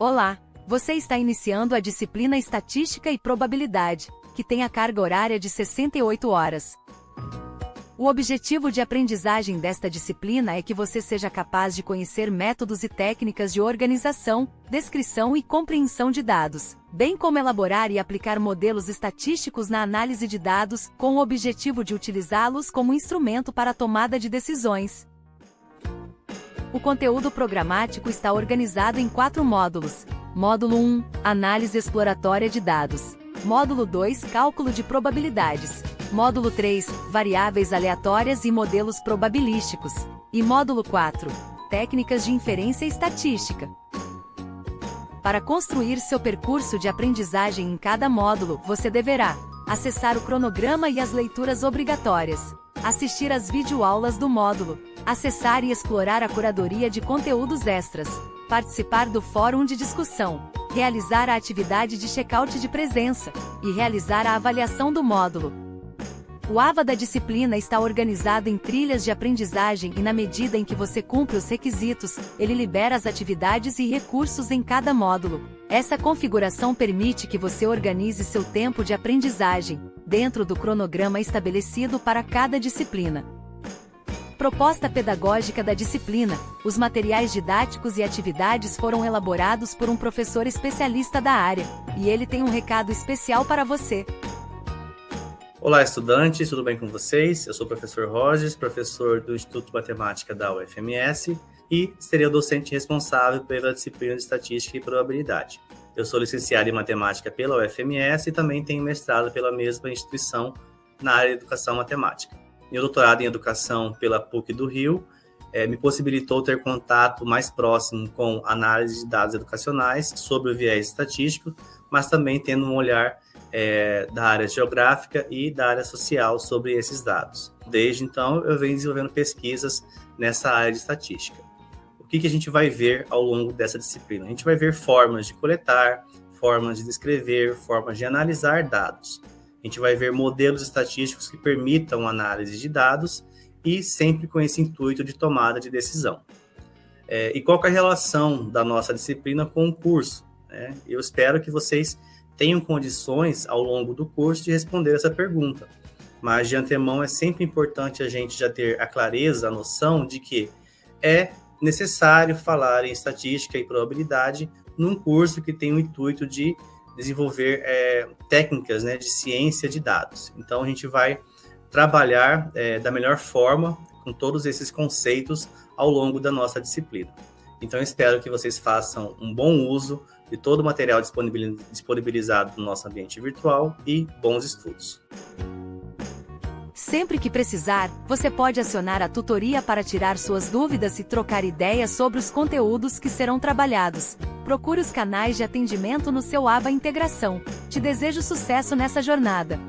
Olá! Você está iniciando a disciplina Estatística e Probabilidade, que tem a carga horária de 68 horas. O objetivo de aprendizagem desta disciplina é que você seja capaz de conhecer métodos e técnicas de organização, descrição e compreensão de dados, bem como elaborar e aplicar modelos estatísticos na análise de dados, com o objetivo de utilizá-los como instrumento para a tomada de decisões. O conteúdo programático está organizado em quatro módulos. Módulo 1 Análise exploratória de dados. Módulo 2 Cálculo de probabilidades. Módulo 3 Variáveis aleatórias e modelos probabilísticos. E módulo 4 Técnicas de inferência estatística. Para construir seu percurso de aprendizagem em cada módulo, você deverá acessar o cronograma e as leituras obrigatórias, assistir às videoaulas do módulo, acessar e explorar a curadoria de conteúdos extras, participar do fórum de discussão, realizar a atividade de check-out de presença e realizar a avaliação do módulo. O AVA da disciplina está organizado em trilhas de aprendizagem e na medida em que você cumpre os requisitos, ele libera as atividades e recursos em cada módulo. Essa configuração permite que você organize seu tempo de aprendizagem, dentro do cronograma estabelecido para cada disciplina. Proposta pedagógica da disciplina. Os materiais didáticos e atividades foram elaborados por um professor especialista da área, e ele tem um recado especial para você. Olá, estudantes, tudo bem com vocês? Eu sou o professor Rogers, professor do Instituto de Matemática da UFMS e seria o docente responsável pela disciplina de Estatística e Probabilidade. Eu sou licenciado em Matemática pela UFMS e também tenho mestrado pela mesma instituição na área de Educação Matemática. Meu doutorado em Educação pela PUC do Rio é, me possibilitou ter contato mais próximo com análise de dados educacionais sobre o viés estatístico, mas também tendo um olhar é, da área geográfica e da área social sobre esses dados. Desde então, eu venho desenvolvendo pesquisas nessa área de estatística. Que, que a gente vai ver ao longo dessa disciplina? A gente vai ver formas de coletar, formas de descrever, formas de analisar dados. A gente vai ver modelos estatísticos que permitam análise de dados e sempre com esse intuito de tomada de decisão. É, e qual é a relação da nossa disciplina com o curso? Né? Eu espero que vocês tenham condições ao longo do curso de responder essa pergunta. Mas de antemão é sempre importante a gente já ter a clareza, a noção de que é necessário falar em estatística e probabilidade num curso que tem o intuito de desenvolver é, técnicas né, de ciência de dados. Então, a gente vai trabalhar é, da melhor forma com todos esses conceitos ao longo da nossa disciplina. Então, espero que vocês façam um bom uso de todo o material disponibilizado no nosso ambiente virtual e bons estudos. Sempre que precisar, você pode acionar a tutoria para tirar suas dúvidas e trocar ideias sobre os conteúdos que serão trabalhados. Procure os canais de atendimento no seu aba Integração. Te desejo sucesso nessa jornada.